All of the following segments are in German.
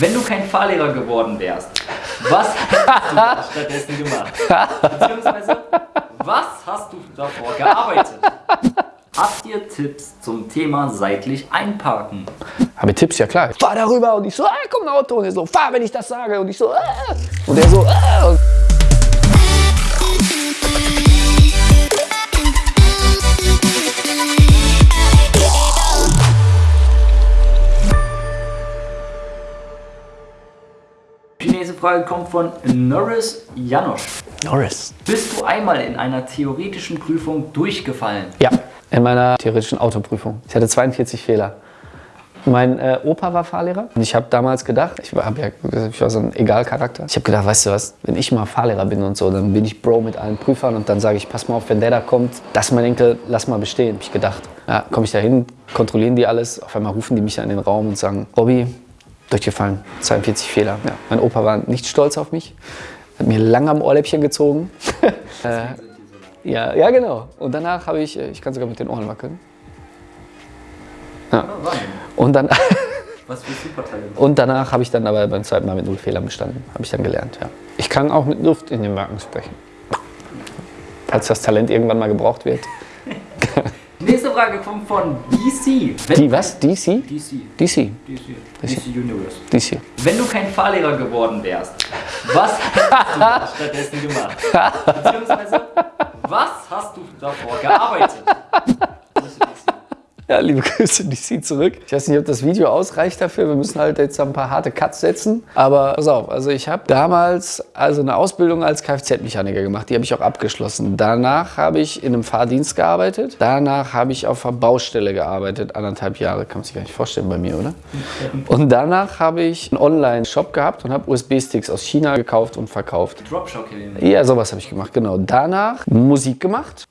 Wenn du kein Fahrlehrer geworden wärst, was hättest du da stattdessen gemacht? Beziehungsweise, was hast du davor gearbeitet? Habt ihr Tipps zum Thema seitlich einparken? Habe ich Tipps, ja klar. Fahr darüber und ich so, ah, komm ein Auto. Und er so, fahr, wenn ich das sage. Und ich so, ah. Und er so, ah. Nächste Frage kommt von Norris Janosch. Norris. Bist du einmal in einer theoretischen Prüfung durchgefallen? Ja, in meiner theoretischen Autoprüfung. Ich hatte 42 Fehler. Mein äh, Opa war Fahrlehrer und ich habe damals gedacht, ich war, ja, ich war so ein Egal-Charakter. Ich habe gedacht, weißt du was, wenn ich mal Fahrlehrer bin und so, dann bin ich Bro mit allen Prüfern und dann sage ich, pass mal auf, wenn der da kommt, das ist mein Enkel, lass mal bestehen, habe ich gedacht. Ja, komme ich da hin, kontrollieren die alles, auf einmal rufen die mich in den Raum und sagen, Robby, durchgefallen, 42 Fehler. Ja, mein Opa war nicht stolz auf mich, hat mir lang am Ohrläppchen gezogen. äh, ja, ja, genau. Und danach habe ich, äh, ich kann sogar mit den Ohren wackeln. Ja. Und, dann, Was für Supertalent. und danach habe ich dann aber beim zweiten Mal mit null Fehlern bestanden. Habe ich dann gelernt, ja. Ich kann auch mit Luft in den Backen sprechen. Falls das Talent irgendwann mal gebraucht wird. Nächste Frage kommt von DC. Wenn Die, was? DC? DC. DC. DC. DC Universe. DC. Wenn du kein Fahrlehrer geworden wärst, was hättest du da stattdessen gemacht? Beziehungsweise, was hast du davor gearbeitet? Ja, liebe Grüße, DC zurück. Ich weiß nicht, ob das Video ausreicht dafür. Wir müssen halt jetzt ein paar harte Cuts setzen. Aber pass auf, also ich habe damals also eine Ausbildung als Kfz-Mechaniker gemacht. Die habe ich auch abgeschlossen. Danach habe ich in einem Fahrdienst gearbeitet. Danach habe ich auf einer Baustelle gearbeitet. Anderthalb Jahre, kann man sich gar nicht vorstellen bei mir, oder? Und danach habe ich einen Online-Shop gehabt und habe USB-Sticks aus China gekauft und verkauft. Dropshocking. Ja, sowas habe ich gemacht, genau. Danach Musik gemacht,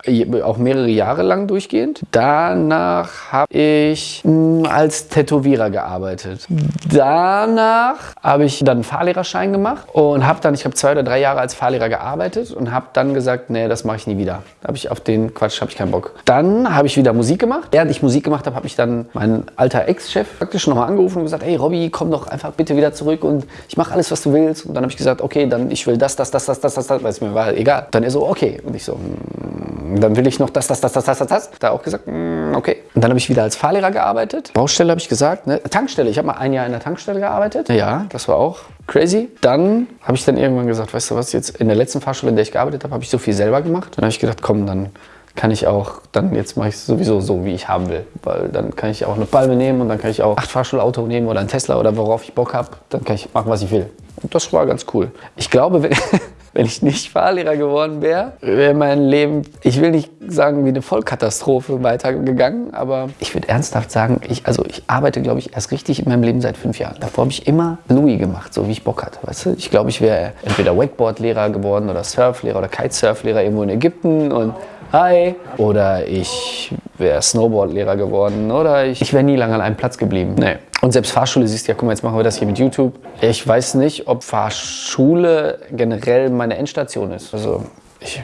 auch mehrere Jahre lang durchgehend. Danach habe ich mh, als Tätowierer gearbeitet. Danach habe ich dann einen Fahrlehrerschein gemacht und habe dann, ich habe zwei oder drei Jahre als Fahrlehrer gearbeitet und habe dann gesagt, nee, das mache ich nie wieder. Habe ich auf den Quatsch, habe ich keinen Bock. Dann habe ich wieder Musik gemacht. Während ich Musik gemacht habe, habe ich dann mein alter Ex-Chef praktisch nochmal angerufen und gesagt, hey Robby, komm doch einfach bitte wieder zurück und ich mache alles, was du willst. Und dann habe ich gesagt, okay, dann ich will das, das, das, das, das, das, das, weil es mir war egal. Dann er so, okay. Und ich so, mm, dann will ich noch das, das, das, das, das, das, das. Da auch gesagt, mm, okay. Und dann habe ich wieder als Fahrlehrer gearbeitet. Baustelle habe ich gesagt, ne? Tankstelle. Ich habe mal ein Jahr in der Tankstelle gearbeitet. Ja, das war auch crazy. Dann habe ich dann irgendwann gesagt, weißt du was, jetzt in der letzten Fahrschule, in der ich gearbeitet habe, habe ich so viel selber gemacht. Dann habe ich gedacht, komm, dann kann ich auch, dann jetzt mache ich es sowieso so, wie ich haben will. Weil dann kann ich auch eine Palme nehmen und dann kann ich auch acht Fahrschulauto nehmen oder ein Tesla oder worauf ich Bock habe. Dann kann ich machen, was ich will. Und das war ganz cool. Ich glaube, wenn, wenn ich nicht Fahrlehrer geworden wäre, wäre mein Leben, ich will nicht sagen, wie eine Vollkatastrophe weitergegangen, aber ich würde ernsthaft sagen, ich, also ich arbeite, glaube ich, erst richtig in meinem Leben seit fünf Jahren. Davor habe ich immer Louis gemacht, so wie ich Bock hatte. Weißt du? Ich glaube, ich wäre entweder Wakeboard-Lehrer geworden oder Surflehrer oder Kitesurf-Lehrer irgendwo in Ägypten und Hi. Oder ich wäre Snowboard-Lehrer geworden. Oder ich, ich wäre nie lange an einem Platz geblieben. Nee. Und selbst Fahrschule, siehst du ja, guck mal, jetzt machen wir das hier mit YouTube. Ich weiß nicht, ob Fahrschule generell meine Endstation ist. Also ich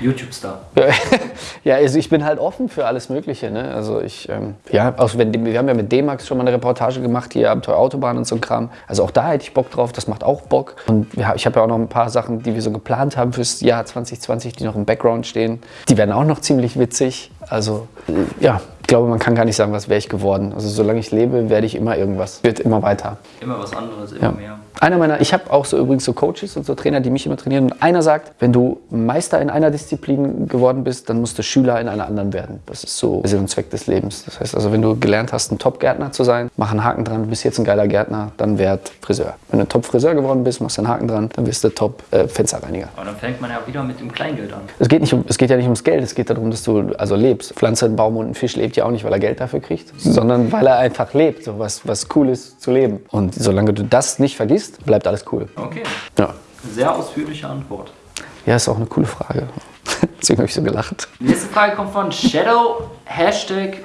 YouTube-Star. ja, also ich bin halt offen für alles Mögliche. Ne? Also ich, ähm, ja, auch wenn, wir haben ja mit D-Max schon mal eine Reportage gemacht, hier Abenteuer Autobahn und so ein Kram. Also auch da hätte ich Bock drauf, das macht auch Bock. Und ja, ich habe ja auch noch ein paar Sachen, die wir so geplant haben fürs Jahr 2020, die noch im Background stehen. Die werden auch noch ziemlich witzig. Also ja, ich glaube, man kann gar nicht sagen, was wäre ich geworden. Also solange ich lebe, werde ich immer irgendwas. Wird immer weiter. Immer was anderes, immer Ja. mehr. Einer meiner, ich habe auch so übrigens so Coaches und so Trainer, die mich immer trainieren. Und einer sagt, wenn du Meister in einer Disziplin geworden bist, dann musst du Schüler in einer anderen werden. Das ist so Sinn und Zweck des Lebens. Das heißt also, wenn du gelernt hast, ein Top-Gärtner zu sein, mach einen Haken dran, du bist jetzt ein geiler Gärtner, dann werd Friseur. Wenn du Top-Friseur geworden bist, machst du einen Haken dran, dann wirst du Top-Fensterreiniger. Aber dann fängt man ja wieder mit dem Kleingeld an. Es geht, nicht um, es geht ja nicht ums Geld, es geht darum, dass du also lebst. Pflanze, ein Baum und ein Fisch lebt ja auch nicht, weil er Geld dafür kriegt, sondern weil er einfach lebt, so was, was cool ist zu leben. Und solange du das nicht vergisst, bleibt alles cool. Okay, Ja. sehr ausführliche Antwort. Ja, ist auch eine coole Frage. Deswegen habe ich so gelacht. Nächste Frage kommt von Shadow, Hashtag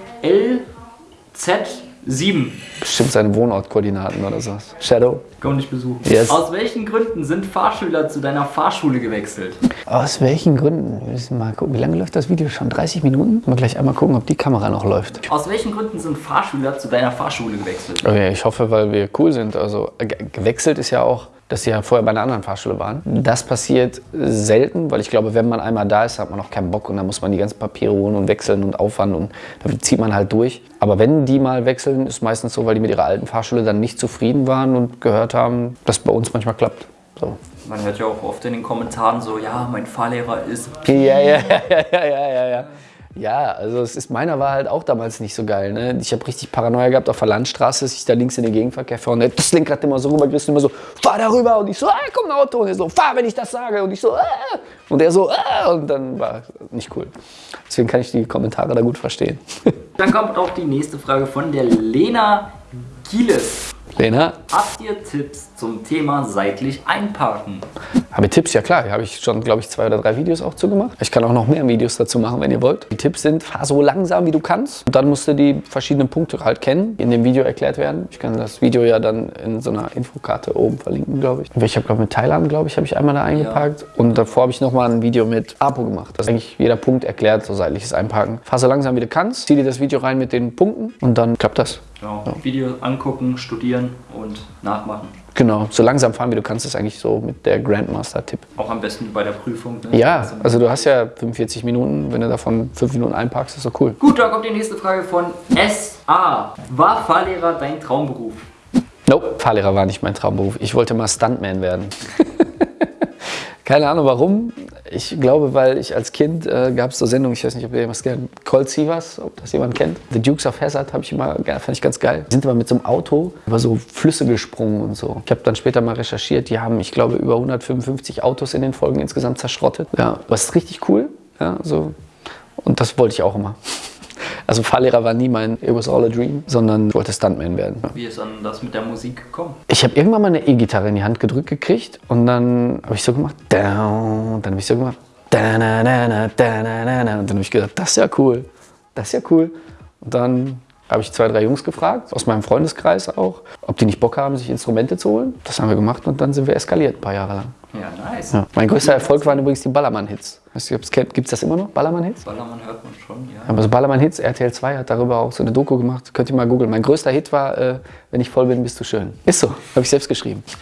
Sieben. Bestimmt seine Wohnortkoordinaten oder sowas. Shadow. Komm dich besuchen. Yes. Aus welchen Gründen sind Fahrschüler zu deiner Fahrschule gewechselt? Aus welchen Gründen? Wir müssen mal gucken. Wie lange läuft das Video schon? 30 Minuten? Mal gleich einmal gucken, ob die Kamera noch läuft. Aus welchen Gründen sind Fahrschüler zu deiner Fahrschule gewechselt? Okay, ich hoffe, weil wir cool sind. Also äh, ge- gewechselt ist ja auch, dass sie ja vorher bei einer anderen Fahrschule waren. Das passiert selten, weil ich glaube, wenn man einmal da ist, hat man auch keinen Bock und dann muss man die ganzen Papiere holen und wechseln und Aufwand und da zieht man halt durch. Aber wenn die mal wechseln, ist meistens so, weil die mit ihrer alten Fahrschule dann nicht zufrieden waren und gehört haben, dass bei uns manchmal klappt. So. Man hört ja auch oft in den Kommentaren so, ja, mein Fahrlehrer ist. Ja, ja, ja, ja, ja, ja, ja, ja. Also es ist, meiner war halt auch damals nicht so geil. Ne? Ich habe richtig Paranoia gehabt auf der Landstraße, dass ich da links in den Gegenverkehr fahre und das Lenkrad immer so rübergerissen, immer so, fahr da rüber. Und ich so, ah, komm ein Auto. Und er so, fahr, wenn ich das sage. Und ich so, ah. Und er so, ah. Und dann war nicht cool. Deswegen kann ich die Kommentare da gut verstehen. Dann kommt auch die nächste Frage von der Lena Gieles. Lena, Habt ihr Tipps zum Thema seitlich einparken? habe ich Tipps? Ja klar, habe ich schon, glaube ich, zwei oder drei Videos auch zu gemacht. Ich kann auch noch mehr Videos dazu machen, wenn ihr wollt. Die Tipps sind, fahr so langsam, wie du kannst. Und dann musst du die verschiedenen Punkte halt kennen, die in dem Video erklärt werden. Ich kann das Video ja dann in so einer Infokarte oben verlinken, glaube ich. Ich habe, glaube mit Thailand, glaube ich, habe ich einmal da eingeparkt. Und davor habe ich noch mal ein Video mit Apo gemacht. Das ist eigentlich jeder Punkt erklärt, so seitliches Einparken. Fahr so langsam, wie du kannst. Zieh dir das Video rein mit den Punkten und dann klappt das. Genau. Video angucken, studieren und nachmachen. Genau, so langsam fahren, wie du kannst, ist eigentlich so mit der Grandmaster-Tipp. Auch am besten bei der Prüfung. Ne? Ja, also du hast ja 45 Minuten, wenn du davon 5 Minuten einparkst, ist doch cool. Gut, da kommt die nächste Frage von SA. War Fahrlehrer dein Traumberuf? Nope, Fahrlehrer war nicht mein Traumberuf. Ich wollte mal Stuntman werden. Keine Ahnung warum. Ich glaube, weil ich als Kind äh, gab es so Sendungen, ich weiß nicht, ob ihr jemals kennt, Cold Sievers, ob das jemand kennt. The Dukes of Hazzard habe ich immer, fand ich ganz geil. Die sind immer mit so einem Auto über so Flüsse gesprungen und so. Ich habe dann später mal recherchiert, die haben, ich glaube, über 155 Autos in den Folgen insgesamt zerschrottet. Ja, was ist richtig cool. Ja, so. Und das wollte ich auch immer. Also Fahrlehrer war nie mein It was all a dream, sondern ich wollte Stuntman werden. Wie ist dann das mit der Musik gekommen? Ich habe irgendwann mal eine E-Gitarre in die Hand gedrückt gekriegt und dann habe ich so gemacht, dann habe ich so gemacht, und dann habe ich gedacht, das ist ja cool, das ist ja cool. Und dann habe ich zwei, drei Jungs gefragt, aus meinem Freundeskreis auch, ob die nicht Bock haben, sich Instrumente zu holen. Das haben wir gemacht und dann sind wir eskaliert ein paar Jahre lang. Ja, nice. Ja. Mein größter Erfolg waren übrigens die Ballermann-Hits. Weißt du, gibt es das immer noch, Ballermann-Hits? Ballermann hört man schon, ja. Aber so Ballermann Hits, RTL 2 hat darüber auch so eine Doku gemacht. Könnt ihr mal googeln. Mein größter Hit war, äh, wenn ich voll bin, bist du schön. Ist so, habe ich selbst geschrieben.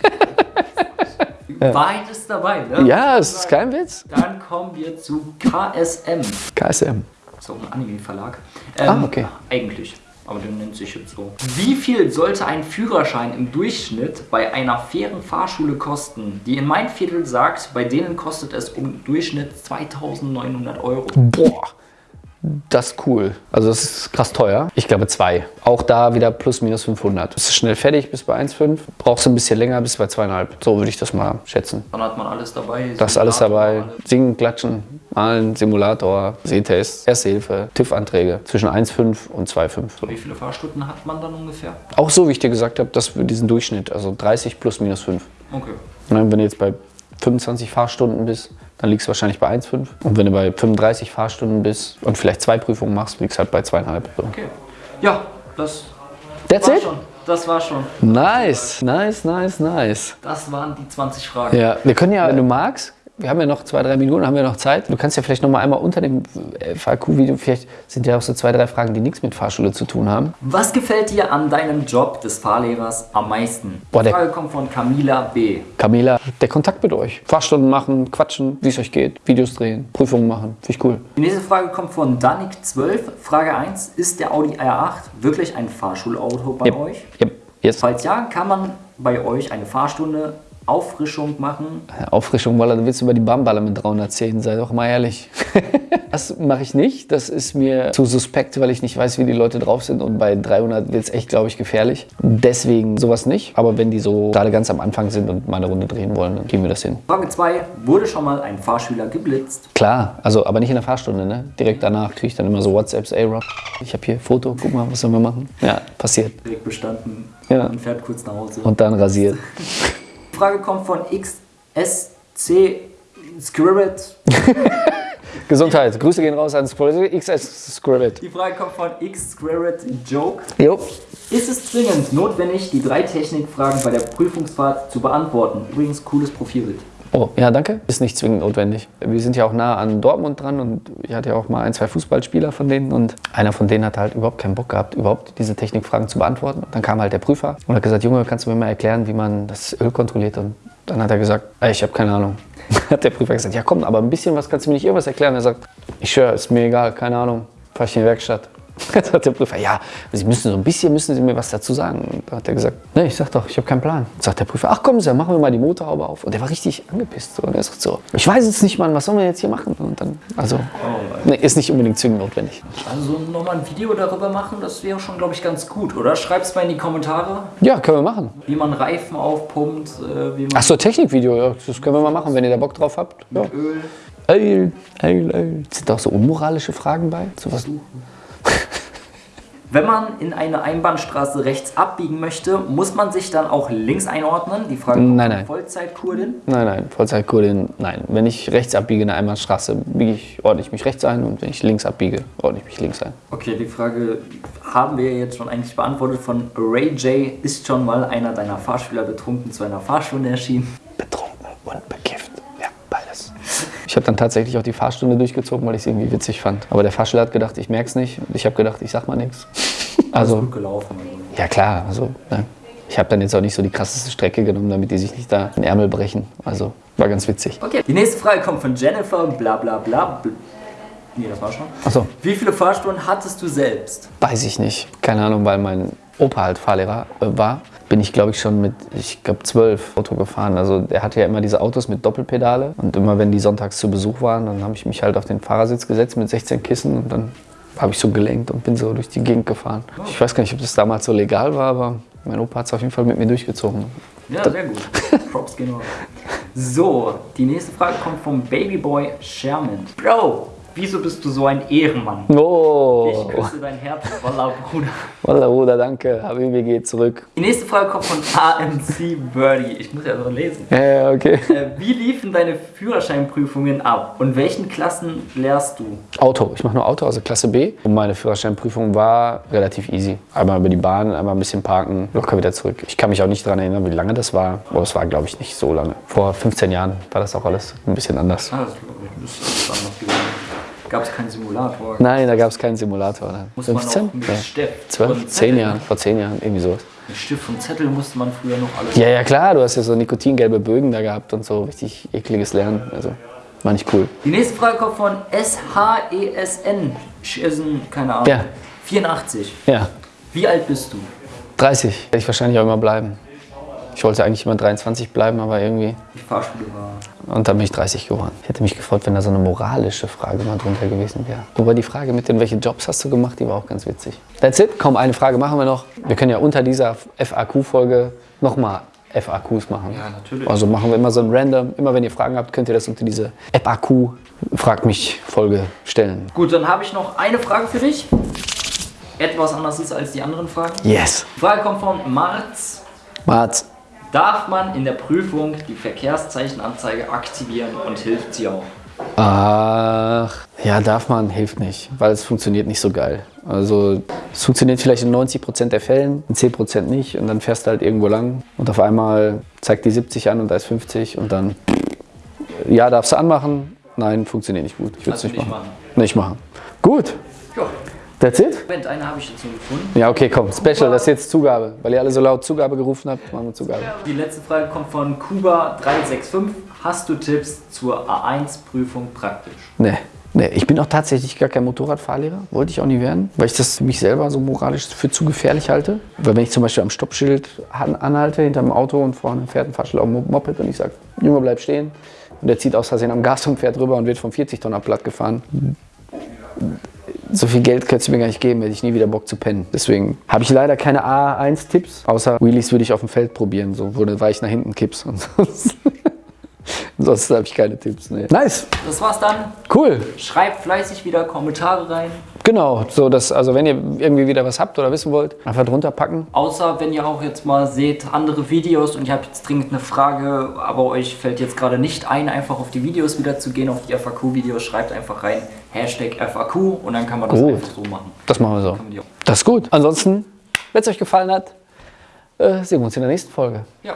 Ist dabei, ne? Ja, es ist kein Witz. Dann kommen wir zu KSM. KSM. So ein Anime-Verlag. Ah, okay. Eigentlich. Aber der nennt sich jetzt so. Wie viel sollte ein Führerschein im Durchschnitt bei einer fairen Fahrschule kosten? Die in mein Viertel sagt, bei denen kostet es im Durchschnitt 2900 Euro. Boah, das ist cool. Also das ist krass teuer. Ich glaube zwei. Auch da wieder plus minus 500. Bist du schnell fertig, bis bei 1,5. Brauchst du ein bisschen länger, bis bei 2,5. So würde ich das mal schätzen. Dann hat man alles dabei. Das ist alles dabei. Simulator, Singen, klatschen, malen, Simulator, Sehtest, Erste Hilfe, TÜV-Anträge. Zwischen 1,5 und 2,5. Wie viele Fahrstunden hat man dann ungefähr? Auch so, wie ich dir gesagt habe, das für diesen Durchschnitt. Also 30 plus minus 5. Okay. Und dann, wenn du jetzt bei 25 Fahrstunden bist, dann liegst du wahrscheinlich bei 1,5. Und wenn du bei 35 Fahrstunden bist und vielleicht zwei Prüfungen machst, liegst du halt bei 2,5. So. Okay. Ja, das That's war it? schon. Das war schon. Nice, nice, nice, nice. Das waren die 20 Fragen. Ja, wir können ja, wenn du magst, wir haben ja noch zwei, drei Minuten, haben wir noch Zeit. Du kannst ja vielleicht noch mal einmal unter dem FAQ-Video, vielleicht sind ja auch so zwei, drei Fragen, die nichts mit Fahrschule zu tun haben. Was gefällt dir an deinem Job des Fahrlehrers am meisten? Boah, die Frage kommt von Camila B. Camila, der Kontakt mit euch. Fahrstunden machen, quatschen, wie es euch geht, Videos drehen, Prüfungen machen. Finde ich cool. Die nächste Frage kommt von Danik12. Frage 1. Ist der Audi R8 wirklich ein Fahrschulauto bei Yep. euch? Yep. Yes. Falls ja, kann man bei euch eine Fahrstunde Auffrischung machen? Auffrischung, weil du willst über die Bamballe mit 310, sei doch mal ehrlich. das mache ich nicht. Das ist mir zu suspekt, weil ich nicht weiß, wie die Leute drauf sind. Und bei 300 wird es echt, glaube ich, gefährlich. Deswegen sowas nicht. Aber wenn die so gerade ganz am Anfang sind und mal eine Runde drehen wollen, dann gehen wir das hin. Frage 2. Wurde schon mal ein Fahrschüler geblitzt? Klar, also aber nicht in der Fahrstunde, ne? Direkt danach kriege ich dann immer so WhatsApps, ey Rob, ich habe hier Foto, guck mal, was sollen wir machen? Ja, passiert. Direkt bestanden Ja. und fährt kurz nach Hause. Und dann rasiert. Die Frage kommt von XSC Scribbit. Gesundheit. Grüße gehen raus an XS Scribbit. Die Frage kommt von X Squared Joke. Jo. Ist es zwingend notwendig, die drei Technikfragen bei der Prüfungsfahrt zu beantworten? Übrigens, cooles Profilbild. Oh, ja, danke. Ist nicht zwingend notwendig. Wir sind ja auch nah an Dortmund dran und ich hatte ja auch mal ein, zwei Fußballspieler von denen und einer von denen hat halt überhaupt keinen Bock gehabt, überhaupt diese Technikfragen zu beantworten. Dann kam halt der Prüfer und hat gesagt, Junge, kannst du mir mal erklären, wie man das Öl kontrolliert? Und dann hat er gesagt, ey, ich habe keine Ahnung. hat der Prüfer gesagt, ja komm, aber ein bisschen was kannst du mir nicht irgendwas erklären? Er sagt, ich schwöre, ist mir egal, keine Ahnung, fahr ich in die Werkstatt. Jetzt hat der Prüfer, ja, Sie müssen so ein bisschen, müssen Sie mir was dazu sagen. Und da hat er gesagt, nee, ich sag doch, ich habe keinen Plan. Sagt der Prüfer, ach kommen Sie, dann machen wir mal die Motorhaube auf. Und der war richtig angepisst. So. Und er sagt so, ich weiß jetzt nicht, Mann, was sollen wir jetzt hier machen? Und dann, also, nee, ist nicht unbedingt zwingend notwendig. Also nochmal ein Video darüber machen, das wäre schon, glaube ich, ganz gut, oder? Schreib's mal in die Kommentare, Ja, können wir machen. wie man Reifen aufpumpt, äh, wie man Ach so, Technikvideo, ja, das können wir mal machen, wenn ihr da Bock drauf habt. Ja. Öl. Öl, Öl, Öl. Sind da auch so unmoralische Fragen bei? So was? Wenn man in eine Einbahnstraße rechts abbiegen möchte, muss man sich dann auch links einordnen? Die Frage kommt Nein, nein. Vollzeitkurdin. Nein, nein, Vollzeitkurdin, nein. Wenn ich rechts abbiege in der Einbahnstraße, biege ich, ordne ich mich rechts ein und wenn ich links abbiege, ordne ich mich links ein. Okay, die Frage haben wir jetzt schon eigentlich beantwortet von Ray J. Ist schon mal einer deiner Fahrschüler betrunken zu einer Fahrstunde erschienen? Betrunken und bekifft. Ich habe dann tatsächlich auch die Fahrstunde durchgezogen, weil ich es irgendwie witzig fand. Aber der Fahrschüler hat gedacht, ich merke es nicht. Und ich habe gedacht, ich sag mal nichts. Also, Gut gelaufen. Ja klar, also, ne. ich habe dann jetzt auch nicht so die krasseste Strecke genommen, damit die sich nicht da den Ärmel brechen. Also, war ganz witzig. Okay, die nächste Frage kommt von Jennifer, bla bla bla. bl- Nee, das war schon. Achso, Wie viele Fahrstunden hattest du selbst? weiß ich nicht. Keine Ahnung, weil mein Opa halt Fahrlehrer äh, war. Bin ich, glaube ich, schon mit, ich glaube, zwölf Auto gefahren. Also der hatte ja immer diese Autos mit Doppelpedale. Und immer wenn die sonntags zu Besuch waren, dann habe ich mich halt auf den Fahrersitz gesetzt mit 16 Kissen und dann habe ich so gelenkt und bin so durch die Gegend gefahren. Ich weiß gar nicht, ob das damals so legal war, aber mein Opa hat es auf jeden Fall mit mir durchgezogen. Ja, sehr gut. Props gehen raus. So, die nächste Frage kommt vom Babyboy Sherman. Bro, wieso bist du so ein Ehrenmann? Oh, Ich küsse dein Herz, Wallah, Bruder. Wallah, Bruder, danke. Habibi geht zurück. Die nächste Frage kommt von AMC Birdie. Ich muss ja so lesen. Ja, ja, okay. Äh, wie liefen deine Führerscheinprüfungen ab? Und welchen Klassen lehrst du? Auto. Ich mache nur Auto, also Klasse B. Und meine Führerscheinprüfung war relativ easy. Einmal über die Bahn, einmal ein bisschen parken, locker wieder zurück. Ich kann mich auch nicht daran erinnern, wie lange das war. Aber es war, glaube ich, nicht so lange. Vor 15 Jahren war das auch alles ein bisschen anders. Ah, das ist anders gewesen. Gab es keinen Simulator? Nein, da gab es keinen Simulator. Man 15? auch mit Ja. Stift 12? und 10 Zettel- Jahren, vor 10 Jahren, irgendwie sowas. Mit Stift und Zettel musste man früher noch alles. Ja, ja, klar, du hast ja so nikotingelbe Bögen da gehabt und so richtig ekliges Lernen. Also, war nicht cool. Die nächste Frage kommt von SHESN. Schisen, keine Ahnung. Ja. 84. Ja, Wie alt bist du? 30 werde ich wahrscheinlich auch immer bleiben. Ich wollte eigentlich immer 23 bleiben, aber irgendwie. Die Fahrschule war. Und dann bin ich 30 geworden. Ich hätte mich gefreut, wenn da so eine moralische Frage mal drunter gewesen wäre. Wobei die Frage mit den, welche Jobs hast du gemacht, die war auch ganz witzig. That's it. Komm, eine Frage machen wir noch. Wir können ja unter dieser FAQ-Folge nochmal FAQs machen. Ja, natürlich. Also machen wir immer so ein random. Immer wenn ihr Fragen habt, könnt ihr das unter diese FAQ Frag mich Folge stellen. Gut, dann habe ich noch eine Frage für dich. Etwas anders ist als die anderen Fragen. Yes. Die Frage kommt von Marz. Mats. Darf man in der Prüfung die Verkehrszeichenanzeige aktivieren und hilft sie auch? Ach, ja, darf man, hilft nicht, weil es funktioniert nicht so geil. Also es funktioniert vielleicht in 90% der Fällen, in 10% nicht und dann fährst du halt irgendwo lang und auf einmal zeigt die 70 an und da ist 50 und dann, ja, darfst du anmachen, nein, funktioniert nicht gut. Ich würde es Also nicht, nicht machen. machen. Nicht machen. Gut, Ja. That's it? Moment, eine habe ich jetzt nur gefunden. Ja, okay, komm, Special, das ist jetzt Zugabe. Weil ihr alle so laut Zugabe gerufen habt, machen wir Zugabe. Die letzte Frage kommt von Kuba365. Hast du Tipps zur A1-Prüfung praktisch? Nee. Nee, ich bin auch tatsächlich gar kein Motorradfahrlehrer, wollte ich auch nie werden, weil ich das für mich selber so moralisch für zu gefährlich halte. Weil wenn ich zum Beispiel am Stoppschild an, anhalte hinter dem Auto und vorne fährt ein Fahrschüler auf dem Moped und ich sage, Junge, bleib stehen. Und der zieht aus Versehen am Gas und fährt rüber und wird vom 40-Tonner platt gefahren. So viel Geld könntest du mir gar nicht geben, hätte ich nie wieder Bock zu pennen. Deswegen habe ich leider keine A1-Tipps, außer Wheelies würde ich auf dem Feld probieren, so wo du weich nach hinten kippst und sonst. Ansonsten habe ich keine Tipps. Nee. Nice, Das war's dann. cool. Schreibt fleißig wieder Kommentare rein. Genau, so dass, also wenn ihr irgendwie wieder was habt oder wissen wollt, einfach drunter packen. Außer wenn ihr auch jetzt mal seht andere Videos und ihr habt jetzt dringend eine Frage, aber euch fällt jetzt gerade nicht ein, einfach auf die Videos wieder zu gehen, auf die FAQ-Videos, schreibt einfach rein Hashtag FAQ und dann kann man das Gut. einfach so machen. Das machen wir so. Das ist gut. Ansonsten, wenn es euch gefallen hat, äh, sehen wir uns in der nächsten Folge. Ja,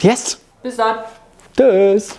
Yes! bis dann. Tschüss!